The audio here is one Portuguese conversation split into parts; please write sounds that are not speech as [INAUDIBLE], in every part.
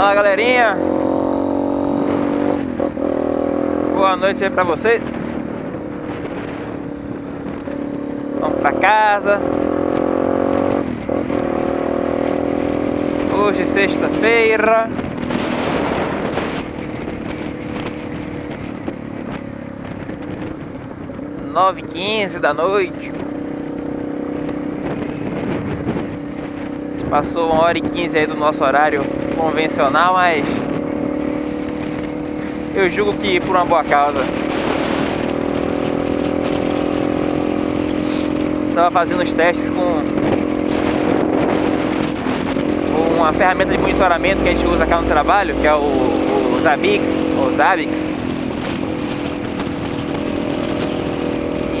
Fala galerinha. Boa noite aí pra vocês. Vamos pra casa. Hoje sexta-feira. Nove quinze da noite. Passou uma hora e quinze aí do nosso horário convencional, mas eu julgo que por uma boa causa. Estava fazendo os testes com uma ferramenta de monitoramento que a gente usa cá no trabalho, que é o, o Zabix, ou Zabix.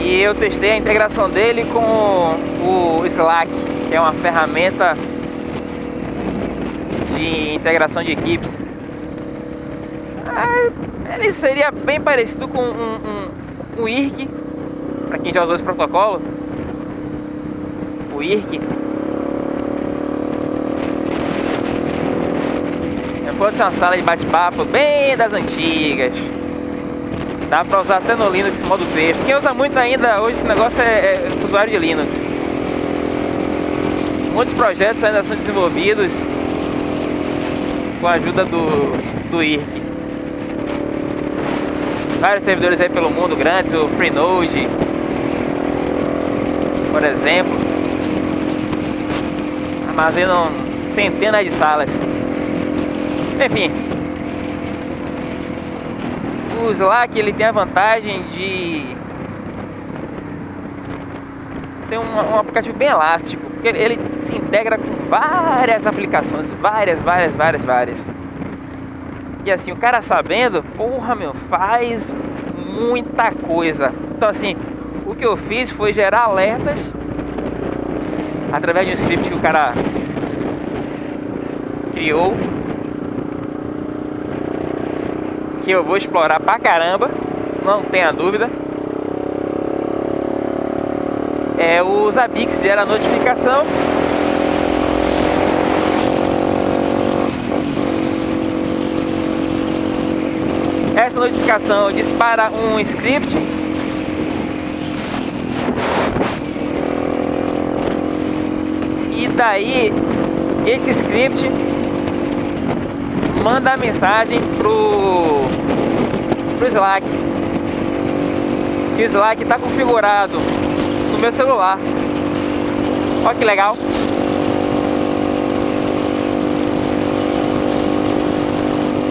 E eu testei a integração dele com o Slack, que é uma ferramenta de integração de equipes. Ah, ele seria bem parecido com um, um, um IRC, para quem já usou esse protocolo. O IRC. Se fosse uma sala de bate-papo bem das antigas. Dá para usar até no Linux modo texto. Quem usa muito ainda hoje esse negócio é, é usuário de Linux. Muitos projetos ainda são desenvolvidos com a ajuda do, do IRC. Vários servidores aí pelo mundo grandes, o Freenode, por exemplo, armazenam centenas de salas. Enfim, o Slack ele tem a vantagem de ser um, um aplicativo bem elástico, ele, ele se integra com várias aplicações, várias, várias, várias, várias. E assim, o cara sabendo, porra, meu, faz muita coisa. Então assim, o que eu fiz foi gerar alertas através de um script que o cara criou. Que eu vou explorar pra caramba, não tenha dúvida. É o Zabix gera notificação notificação dispara um script. E daí esse script manda a mensagem pro, pro Slack. Que o Slack está configurado no meu celular. Olha que legal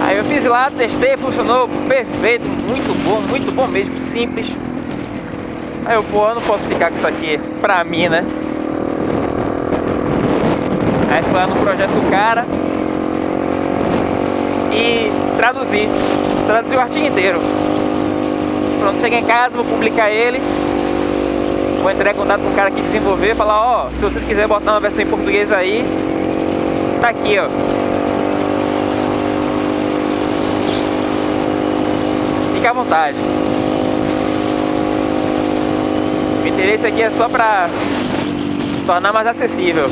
Aí eu fiz lá, testei, funcionou perfeito, muito bom, muito bom mesmo, simples. Aí eu, pô, eu não posso ficar com isso aqui pra mim, né? Aí fui lá no projeto do cara e traduzi, traduzi o artigo inteiro. Pronto, cheguei em casa, vou publicar ele. Vou entrar em contato com o cara que desenvolveu e falar, ó, oh, se vocês quiserem botar uma versão em português aí, tá aqui, ó. À vontade. O interesse aqui é só para tornar mais acessível.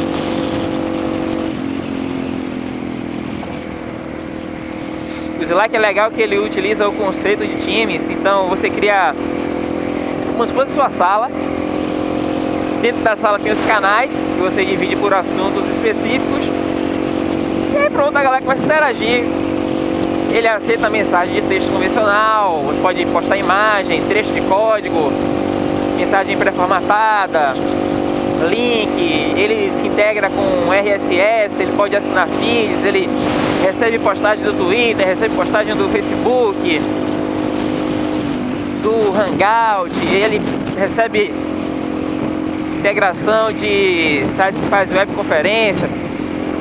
O Slack é legal que ele utiliza o conceito de times, então você cria como se fosse sua sala. Dentro da sala tem os canais, que você divide por assuntos específicos. E aí pronto, a galera começa a interagir ele aceita mensagem de texto convencional, pode postar imagem, trecho de código, mensagem pré-formatada, link, ele se integra com RSS, ele pode assinar feeds, ele recebe postagem do Twitter, recebe postagem do Facebook, do Hangout, ele recebe integração de sites que faz webconferência.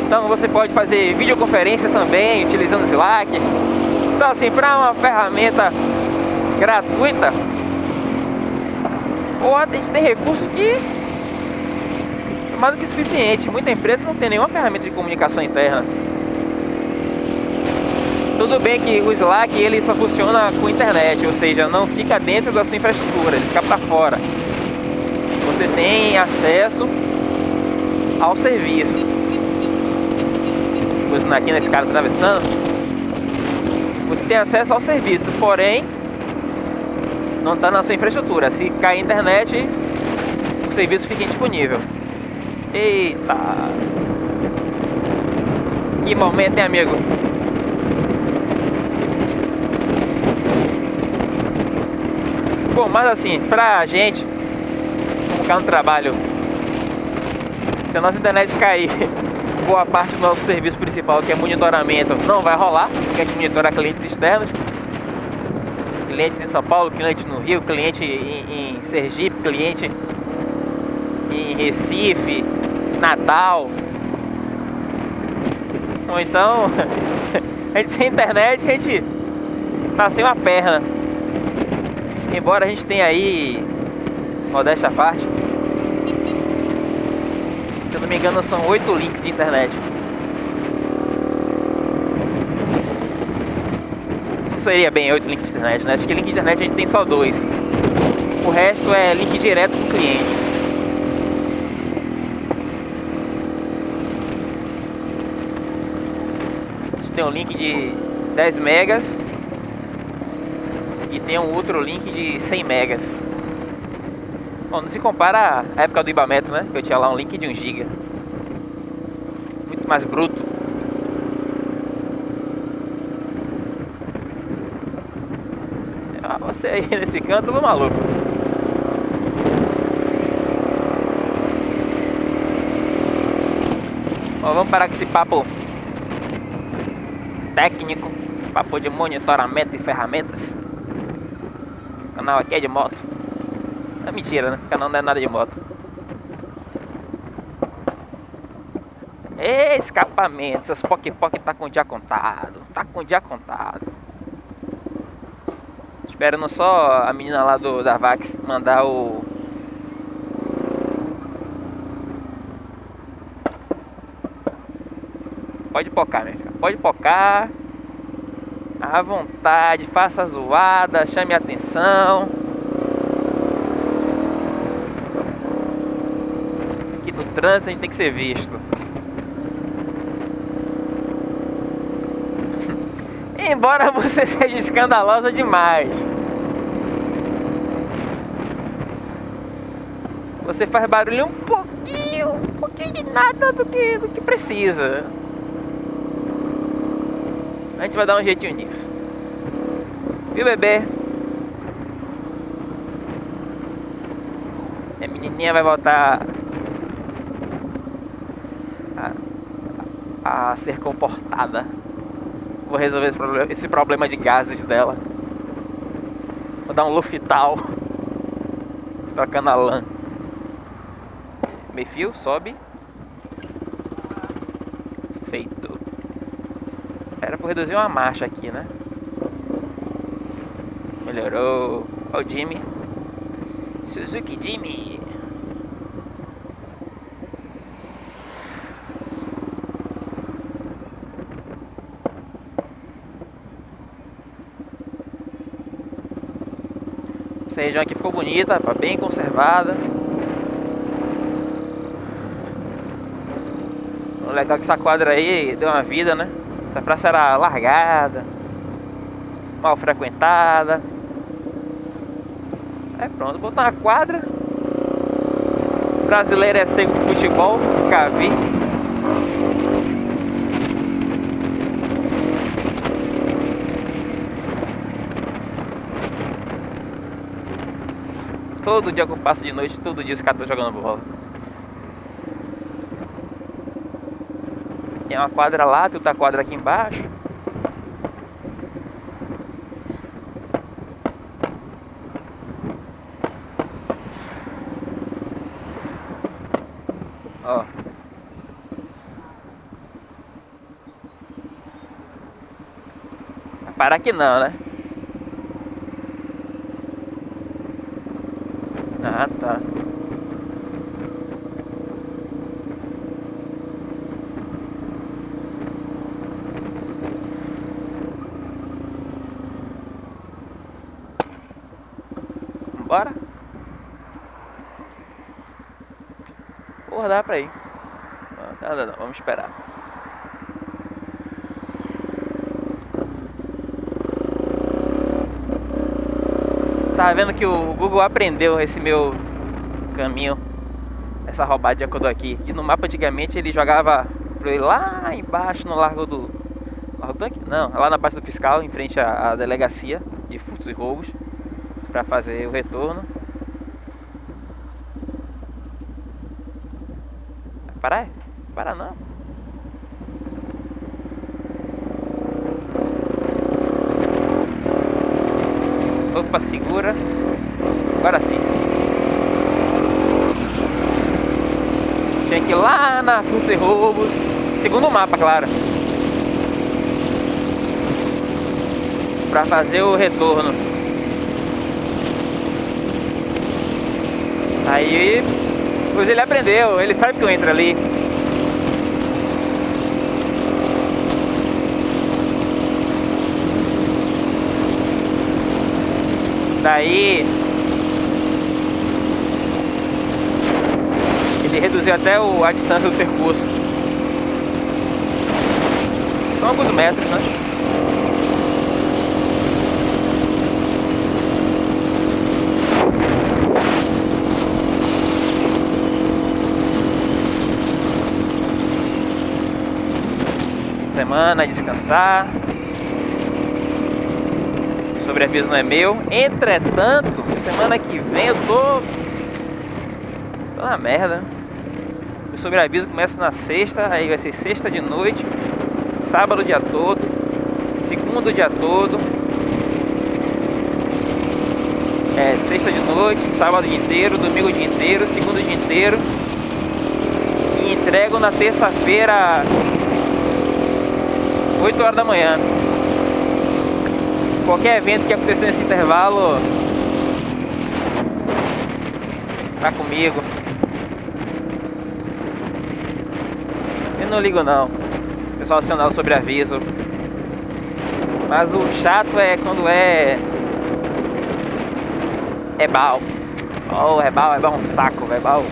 Então você pode fazer videoconferência também utilizando o Slack. Então assim, para uma ferramenta gratuita, ou a gente tem recurso que mais do que suficiente. Muita empresa não tem nenhuma ferramenta de comunicação interna. Tudo bem que o Slack ele só funciona com internet, ou seja, não fica dentro da sua infraestrutura, ele fica para fora. Você tem acesso ao serviço. Ônibus aqui na escada atravessando, você tem acesso ao serviço, porém não está na sua infraestrutura. Se cair a internet, o serviço fica indisponível. Eita! Que momento, hein, amigo? Bom, mas assim, pra gente, ficar no trabalho, se a nossa internet cair, [LAUGHS] boa parte do nosso serviço principal, que é monitoramento, não vai rolar, porque a gente monitora clientes externos, clientes em São Paulo, cliente no Rio, cliente em, em Sergipe, cliente em Recife, Natal. Ou então, [LAUGHS] a gente sem internet, a gente tá sem uma perna. Embora a gente tenha aí, modéstia à parte, eu não me engano são oito links de internet. Não seria bem oito links de internet, né? Acho que link de internet a gente tem só dois. O resto é link direto com o cliente. A gente tem um link de 10 megas e tem um outro link de 100 megas. Bom, não se compara à época do Ibametro, né? Que eu tinha lá um link de 1 giga. Muito mais bruto. Ah, você aí [LAUGHS] nesse canto, vou maluco. Bom, vamos parar com esse papo técnico, esse papo de monitoramento e ferramentas canal aqui é de moto. É mentira, né? O canal não é nada de moto. Escapamento, essas poc poc tá com o dia contado. Tá com o dia contado. Esperando só a menina lá do da Vax mandar o. Pode pocar, minha filha. Pode pocar à vontade, faça a zoada, chame a atenção. Aqui no trânsito a gente tem que ser visto. [LAUGHS] Embora você [LAUGHS] seja escandalosa demais. Você faz barulho um pouquinho, um pouquinho de nada do que, do que precisa. A gente vai dar um jeitinho nisso. Viu, bebê? A menininha vai voltar a, ser comportada. Vou resolver esse problema, esse problema de gases dela. Vou dar um luftal. [LAUGHS] Trocando a lã. Meio fio, sobe. Era por reduzir uma marcha aqui, né? Melhorou. Olha o Jimmy. Suzuki Jimmy. Essa região aqui ficou bonita, bem conservada. O legal que essa quadra aí deu uma vida, né? Essa praça era largada, mal frequentada. É pronto, botar uma quadra. Brasileiro é seco com futebol, nunca vi. Todo dia que eu passo de noite, todo dia os caras estão jogando bola. Tem uma quadra lá, tem outra quadra aqui embaixo. Ó. Para aqui não, né? Ah, tá. Bora? Porra, dá pra ir. Não, não, não, vamos esperar. Tava vendo que o Google aprendeu esse meu caminho, essa roubada que eu dou aqui. Que no mapa antigamente ele jogava lá embaixo no Largo do. Largo Tanque? Não, lá na parte do fiscal, em frente à, à delegacia de furtos e roubos, para fazer o retorno. Parar? Para não. Segura. Agora sim. Tinha que ir lá na Furtos e Roubos. Segundo o mapa, claro. Pra fazer o retorno. Aí, pois ele aprendeu, ele sabe que eu entro ali. Daí ele reduziu até o, a distância do percurso. São alguns metros, né? Semana, descansar sobreaviso não é meu. Entretanto, semana que vem eu tô. tô na merda. O sobreaviso começa na sexta, aí vai ser sexta de noite, sábado dia todo, segundo dia todo. É, sexta de noite, sábado dia inteiro, domingo dia inteiro, segundo dia inteiro. E entrego na terça-feira, 8 horas da manhã qualquer evento que acontecer nesse intervalo tá comigo. Eu não ligo não. Pessoal acionado sobre aviso. Mas o chato é quando é. É bal. Oh, é bal, é bal um saco, é bal.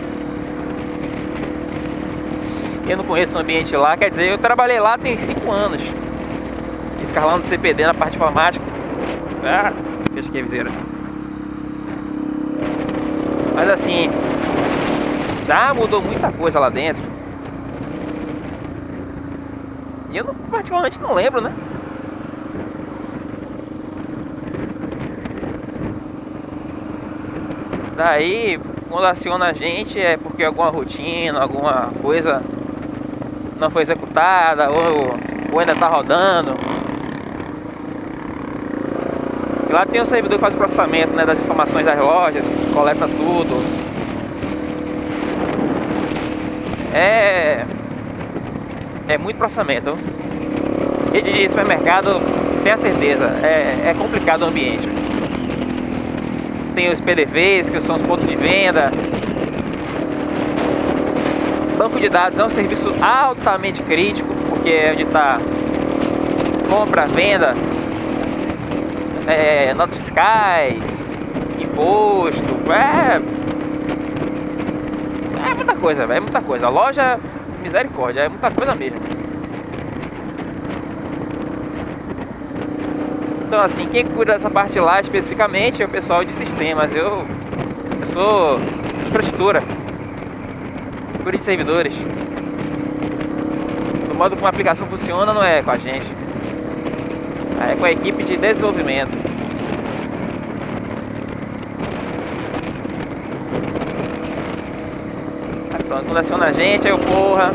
Eu não conheço o ambiente lá, quer dizer, eu trabalhei lá tem 5 anos. E ficar lá no CPD na parte informática ah, fecha aqui a viseira. Mas assim, já mudou muita coisa lá dentro. E eu particularmente não lembro, né? Daí, quando aciona a gente é porque alguma rotina, alguma coisa não foi executada ou, ou ainda tá rodando. Lá tem o servidor que faz o processamento né, das informações das lojas, coleta tudo. É. É muito processamento. Rede de supermercado, tenha certeza, é, é complicado o ambiente. Tem os PDVs, que são os pontos de venda. Banco de dados é um serviço altamente crítico, porque é onde está compra, venda, é, notas fiscais, imposto, é. É muita coisa, é muita coisa. A loja, misericórdia, é muita coisa mesmo. Então, assim, quem cuida dessa parte lá especificamente é o pessoal de sistemas. Eu, eu sou infraestrutura, cuido de servidores. Do modo como a aplicação funciona, não é com a gente é com a equipe de desenvolvimento. Aí pronto, quando aciona a gente, aí eu porra.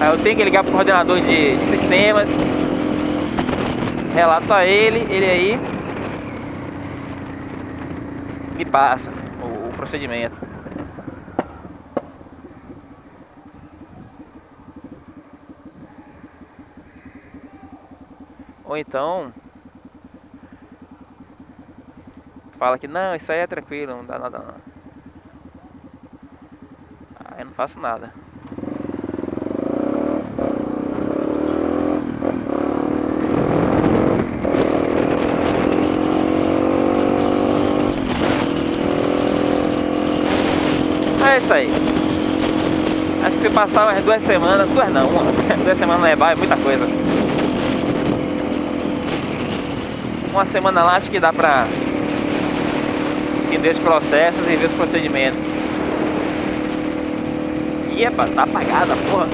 Aí eu tenho que ligar pro coordenador de, de sistemas. Relato a ele, ele aí me passa o, o procedimento. Ou então fala que não, isso aí é tranquilo, não dá nada não. Aí eu não faço nada. É isso aí. Acho que se passar umas duas semanas, duas não, uma, [LAUGHS] duas semanas não é, é muita coisa. Uma semana lá acho que dá pra entender os processos e ver os procedimentos. E epa, tá apagada, porra.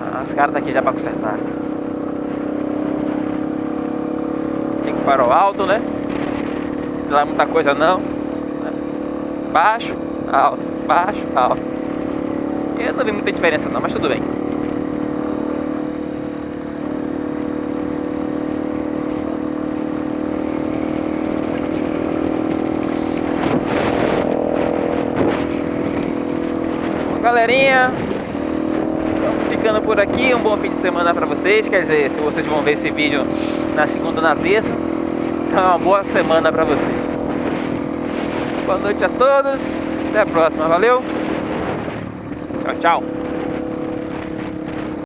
Ah, os caras tá aqui já pra consertar. Tem que farol alto, né? Não dá muita coisa não. Baixo, alto, baixo, alto. Eu não vi muita diferença não, mas tudo bem. Galerinha, ficando por aqui. Um bom fim de semana para vocês. Quer dizer, se vocês vão ver esse vídeo na segunda ou na terça, então uma boa semana para vocês. Boa noite a todos. Até a próxima. Valeu. Tchau, tchau.